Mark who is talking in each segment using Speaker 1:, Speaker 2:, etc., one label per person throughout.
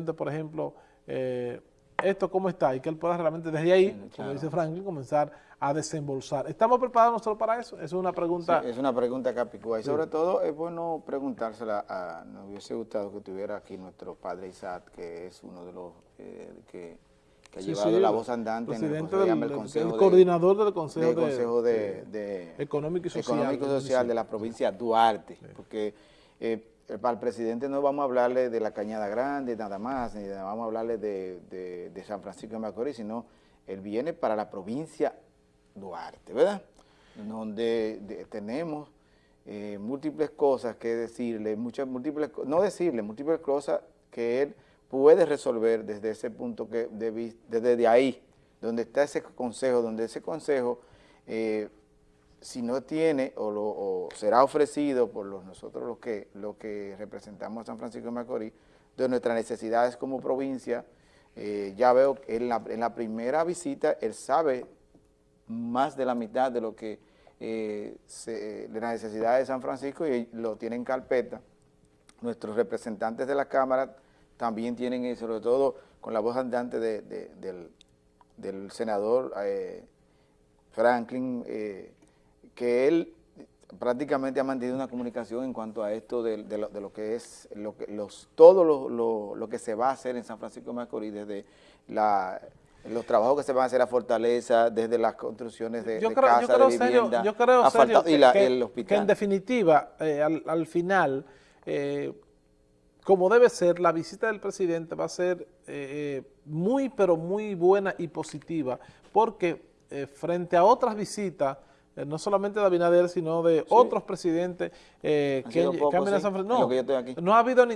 Speaker 1: por ejemplo, eh, esto cómo está y que él pueda realmente desde ahí, como dice Franklin, comenzar a desembolsar. ¿Estamos preparados nosotros para eso? Es una pregunta...
Speaker 2: es una pregunta capicúa y sobre todo es bueno preguntársela a... Nos hubiese gustado que tuviera aquí nuestro padre Isaac, que es uno de los eh, que, ha llevado la voz andante en el,
Speaker 1: consejo el coordinador del Consejo,
Speaker 2: consejo de,
Speaker 1: Económico y Social,
Speaker 2: Económico y social de la provincia Duarte, porque... Eh, para el presidente no vamos a hablarle de la Cañada Grande, nada más, ni vamos a hablarle de, San Francisco de Macorís, sino él viene para la provincia Duarte, ¿verdad? Donde tenemos eh, múltiples cosas que decirle, muchas múltiples, no decirle, múltiples cosas que él puede resolver desde ese punto que de, desde ahí, donde está ese consejo, donde ese consejo eh, si no tiene o, será ofrecido por nosotros los que, lo que representamos a San Francisco de Macorís, de nuestras necesidades como provincia, eh, ya veo que en la, primera visita él sabe más de la mitad de lo que eh, de las necesidades de San Francisco y lo tiene en carpeta. Nuestros representantes de la Cámara también tienen eso, sobre todo con la voz andante del, senador eh, Franklin que él prácticamente ha mantenido una comunicación en cuanto a esto de, lo, que es lo que, los, todo lo, que se va a hacer en San Francisco de Macorís, desde la, los trabajos que se van a hacer a Fortaleza, desde las construcciones de, yo creo, yo de vivienda,
Speaker 1: yo creo serio y el hospital. que en definitiva, eh, al, final, eh, como debe ser, la visita del presidente va a ser eh, muy, pero muy buena y positiva, porque frente a otras visitas, eh, no solamente de Abinader, sino de otros presidentes eh, que, cambian a San Francisco. No, no ha habido,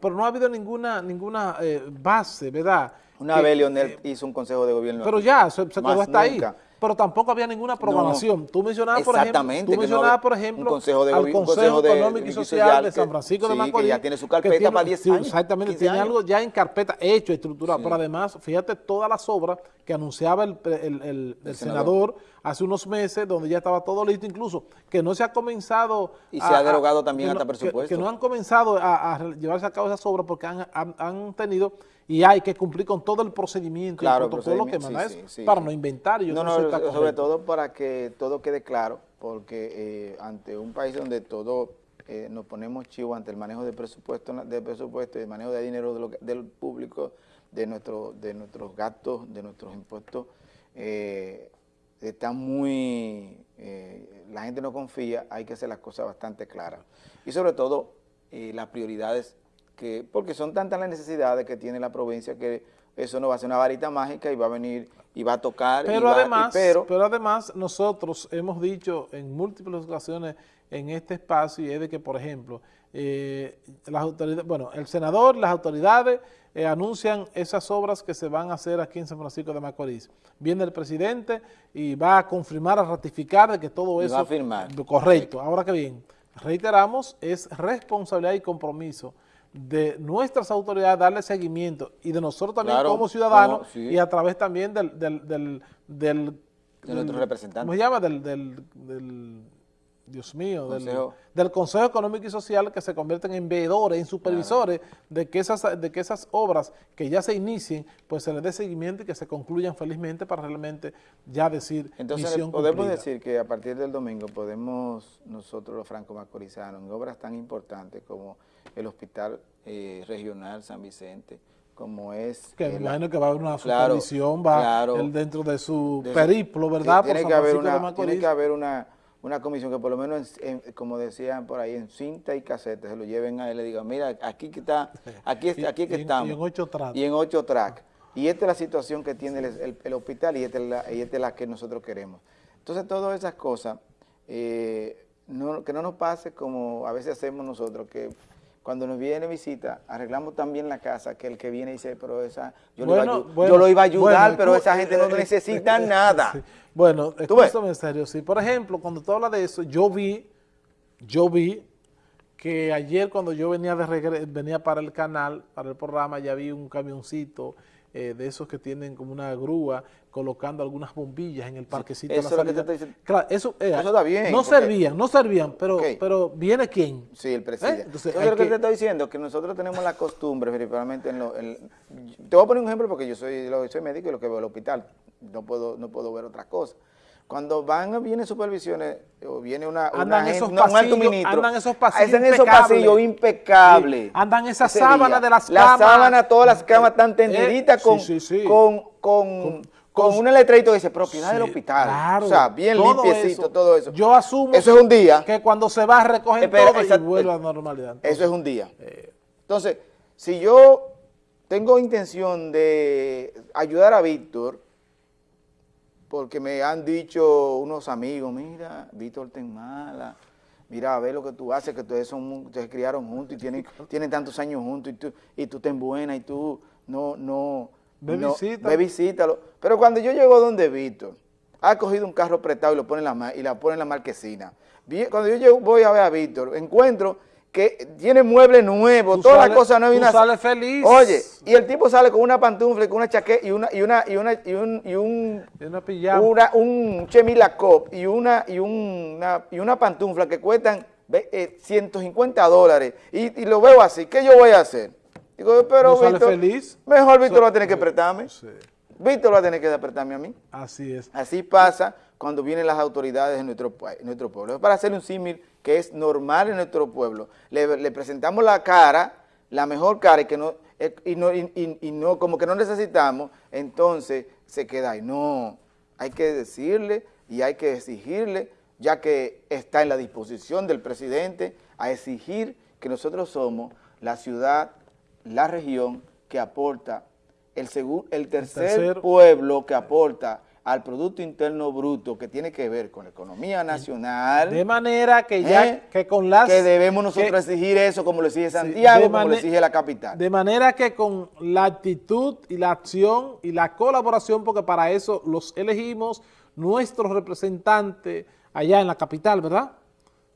Speaker 1: pero no ha habido ninguna ninguna eh, base, ¿verdad?
Speaker 2: Una vez Leonel hizo un consejo de gobierno.
Speaker 1: Pero ya, se, quedó hasta ahí pero tampoco había ninguna programación. tú mencionabas, por ejemplo, tú mencionabas, por ejemplo
Speaker 2: consejo de,
Speaker 1: al Consejo, Económico y Social, de San Francisco de Macorís.
Speaker 2: que ya tiene su carpeta para 10 años.
Speaker 1: Exactamente, tiene algo ya en carpeta hecho, estructurado. Pero además, fíjate todas las obras que anunciaba el, el, senador. hace unos meses, donde ya estaba todo listo, incluso que no se ha comenzado...
Speaker 2: Y se ha derogado también hasta presupuesto.
Speaker 1: Que, no han comenzado a, llevarse a cabo esas obras porque han, han tenido y hay que cumplir con todo el procedimiento y el protocolo que manda para no inventar.
Speaker 2: no, no, sobre todo para que todo quede claro, porque eh, ante un país donde todo eh, nos ponemos chivo ante el manejo de presupuesto, de presupuesto y el manejo de dinero del público, de, nuestro, de nuestros gastos, de nuestros impuestos, eh, está muy, la gente no confía, hay que hacer las cosas bastante claras. Y sobre todo, las prioridades porque son tantas las necesidades que tiene la provincia que eso no va a ser una varita mágica y va a venir y va a tocar.
Speaker 1: Pero, además, pero, además nosotros hemos dicho en múltiples ocasiones en este espacio y es de que, por ejemplo, eh, las autoridades, bueno, el senador, las autoridades eh, anuncian esas obras que se van a hacer aquí en San Francisco de Macorís. Viene el presidente y va a confirmar, a ratificar de que todo eso...
Speaker 2: va a firmar.
Speaker 1: Correcto. Ahora que bien, reiteramos, es responsabilidad y compromiso de nuestras autoridades darle seguimiento y de nosotros también como ciudadanos y a través también del, del, del, del
Speaker 2: de nuestros representantes.
Speaker 1: ¿Cómo se llama? Del, del, Dios mío, Consejo. Del, Consejo Económico y Social que se convierten en veedores, en supervisores de, que esas, de que esas obras que ya se inicien, pues se les dé seguimiento y que se concluyan felizmente para realmente ya decir
Speaker 2: Entonces podemos decir que a partir del domingo podemos nosotros los franco-macorizanos en obras tan importantes como el Hospital eh, Regional San Vicente, como es...
Speaker 1: Que me imagino que va a haber una supervisión, va dentro de su periplo, ¿verdad?
Speaker 2: Tiene, que haber, una, tiene que haber una, una comisión que por lo menos, como decían por ahí, en cinta y casete, se lo lleven a él y le digan, mira, aquí que está, aquí, aquí que estamos.
Speaker 1: Y en ocho tracks.
Speaker 2: Y en ocho tracks. Y esta es la situación que tiene el, hospital y esta, es la, y esta es la que nosotros queremos. Entonces, todas esas cosas, eh, que no nos pase como a veces hacemos nosotros, que cuando nos viene visita, arreglamos también la casa, que el que viene dice, pero esa, yo, lo, iba a, ayudar, pero esa gente no necesita nada.
Speaker 1: Bueno, escúchame en serio, sí. Por ejemplo, cuando tú hablas de eso, yo vi, yo vi que ayer cuando yo venía de venía para el canal, para el programa, ya vi un camioncito eh, de esos que tienen como una grúa colocando algunas bombillas en el parquecito.
Speaker 2: eso es lo que te estoy diciendo.
Speaker 1: Claro, eso,
Speaker 2: eh, eso está bien.
Speaker 1: No servían, no servían, pero, pero ¿viene quién?
Speaker 2: Sí, el presidente. ¿Eh? Entonces, lo que, te estoy diciendo que nosotros tenemos la costumbre, principalmente en lo... te voy a poner un ejemplo porque yo soy, soy médico y lo que veo el hospital, no puedo, no puedo ver otra cosa. Cuando van, vienen supervisiones, o viene una,
Speaker 1: andan esos pasillos, un ministro,
Speaker 2: andan esos pasillos esos pasillos impecables.
Speaker 1: Andan esas sábanas de las
Speaker 2: camas. Las sábanas, todas las camas están tendiditas con, con, con, con, un letreito que dice propiedad del hospital. Claro, o sea, bien limpiecito, todo eso.
Speaker 1: Yo asumo
Speaker 2: eso es un día.
Speaker 1: que cuando se va a recoger todo y vuelve a la normalidad.
Speaker 2: eso es un día. Eh. Entonces, si yo tengo intención de ayudar a Víctor, porque me han dicho unos amigos, mira, Víctor ten mala, mira, a ver lo que tú haces, que ustedes son, se criaron juntos y tienen, tienen tantos años juntos y tú, y tú ten buena y tú no, no,
Speaker 1: ve, visita.
Speaker 2: ve visítalo. Pero cuando yo llego donde Víctor, ha cogido un carro prestado y lo pone en la, y la pone en la marquesina. Cuando yo llego, voy a ver a Víctor, encuentro que tiene muebles nuevos, todas las cosas nuevas.
Speaker 1: Tú una, sales feliz.
Speaker 2: Oye, y el tipo sale con una pantufla, con una chaqueta y una y una y una y un y un
Speaker 1: una pijama.
Speaker 2: Una, un chemila cop y una y una y una pantufla que cuestan 150 eh, dólares y, lo veo así, ¿qué yo voy a hacer? Digo, pero
Speaker 1: Víctor, feliz?
Speaker 2: mejor Víctor va a tener que prestarme. Sí. Víctor va a tener que prestarme a mí.
Speaker 1: Así es.
Speaker 2: Así pasa cuando vienen las autoridades de nuestro, nuestro pueblo. Para hacer un símil que es normal en nuestro pueblo, le, presentamos la cara, la mejor cara y, que no, eh, y, no, y, no, como que no necesitamos, entonces se queda ahí. No, hay que decirle y hay que exigirle, ya que está en la disposición del presidente, a exigir que nosotros somos la ciudad, la región que aporta, el, el tercer pueblo que aporta al Producto Interno Bruto que tiene que ver con la economía nacional.
Speaker 1: De manera que ya, ¿eh? que con las...
Speaker 2: Que debemos nosotros exigir eso como lo exige Santiago, como lo exige la capital.
Speaker 1: De manera que con la actitud y la acción y la colaboración, porque para eso los elegimos, nuestros representantes allá en la capital, ¿verdad?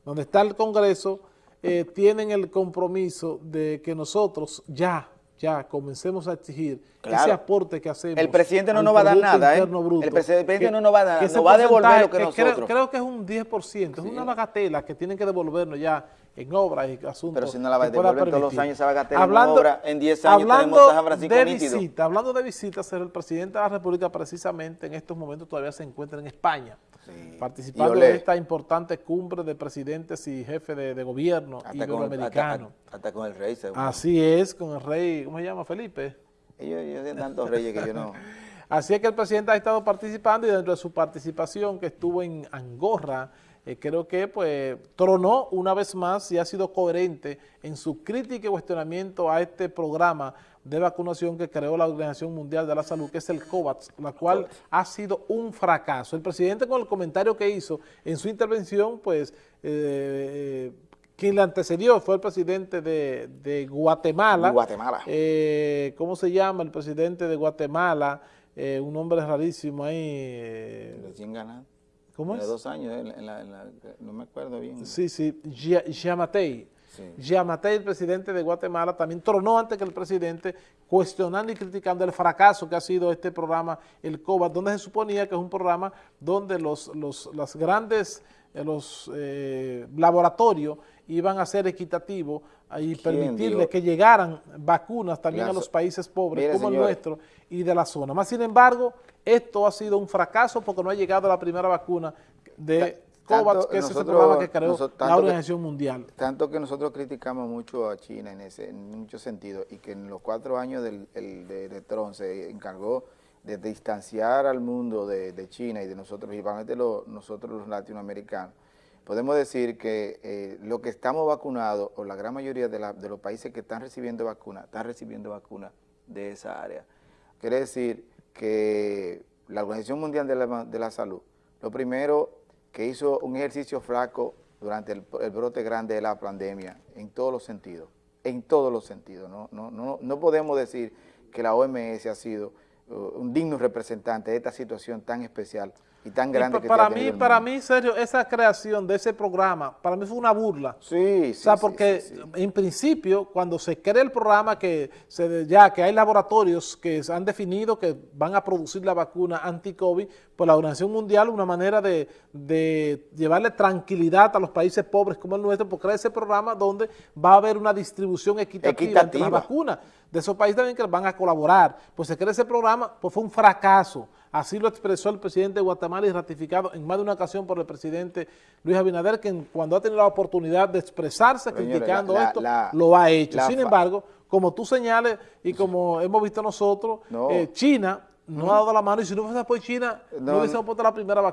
Speaker 1: Donde está el Congreso, eh, tienen el compromiso de que nosotros ya ya comencemos a exigir ese aporte que hacemos.
Speaker 2: El presidente no nos va a dar nada, ¿eh? el presidente no nos va a dar nada, nos va a devolver lo que, nosotros.
Speaker 1: Creo, que es un 10%, es una bagatela que tienen que devolvernos ya en obras y asuntos.
Speaker 2: Pero si no la va a devolver todos los años esa bagatela hablando, en obra, en 10 años hablando tenemos San Francisco
Speaker 1: de visita, Hablando de visitas, el presidente de la República precisamente en estos momentos todavía se encuentra en España participando en esta importante cumbre de presidentes y jefes de, gobierno iberoamericano.
Speaker 2: Hasta, hasta, con el rey.
Speaker 1: Así es, con el rey, ¿cómo se llama? Felipe.
Speaker 2: Ellos, tienen tantos reyes que yo no...
Speaker 1: Así es que el presidente ha estado participando y dentro de su participación que estuvo en Angorra, eh, creo que pues tronó una vez más y ha sido coherente en su crítica y cuestionamiento a este programa de vacunación que creó la Organización Mundial de la Salud, que es el COVAX, la cual ha sido un fracaso. El presidente con el comentario que hizo en su intervención, pues, eh, quien le antecedió fue el presidente de, Guatemala.
Speaker 2: Guatemala.
Speaker 1: Eh, ¿Cómo se llama el presidente de Guatemala? Eh, un nombre rarísimo ahí.
Speaker 2: Recién ganado.
Speaker 1: ¿Cómo es?
Speaker 2: dos años, no me acuerdo bien.
Speaker 1: Sí, sí, Yamatei. Yamatei, el presidente de Guatemala, también tronó antes que el presidente, cuestionando y criticando el fracaso que ha sido este programa, el COVAX, donde se suponía que es un programa donde los, los las grandes eh, los eh, laboratorios iban a ser equitativos y permitirle que llegaran vacunas también a los países pobres como el nuestro y de la zona. Más sin embargo, esto ha sido un fracaso porque no ha llegado la primera vacuna de COVAX, que es ese programa que creó la Organización Mundial.
Speaker 2: Tanto que nosotros criticamos mucho a China en ese en muchos sentidos y que en los cuatro años del, de, Trump se encargó de distanciar al mundo de, China y de nosotros, principalmente nosotros los latinoamericanos, podemos decir que eh, lo que estamos vacunados, o la gran mayoría de, los países que están recibiendo vacunas, están recibiendo vacunas de esa área. Quiere decir que la Organización Mundial de la, de la Salud, lo primero que hizo un ejercicio flaco durante el, brote grande de la pandemia, en todos los sentidos, en todos los sentidos. No, no, no, no podemos decir que la OMS ha sido uh, un digno representante de esta situación tan especial y tan grande que
Speaker 1: para mí, para mí, serio, esa creación de ese programa, para mí fue una burla.
Speaker 2: Sí,
Speaker 1: sí, O sea, porque en principio, cuando se crea el programa, que se ya que hay laboratorios que han definido que van a producir la vacuna anti-COVID, pues la Organización Mundial, una manera de, llevarle tranquilidad a los países pobres como el nuestro, porque crea ese programa donde va a haber una distribución equitativa, entre las vacunas de esos países también que van a colaborar. Pues se crea ese programa, pues fue un fracaso. Así lo expresó el presidente de Guatemala y ratificado en más de una ocasión por el presidente Luis Abinader, que cuando ha tenido la oportunidad de expresarse criticando esto, lo ha hecho. Sin embargo, como tú señales y como hemos visto nosotros, eh, China no ha dado la mano y si no fuese por China, no, hubiésemos puesto la primera vacuna.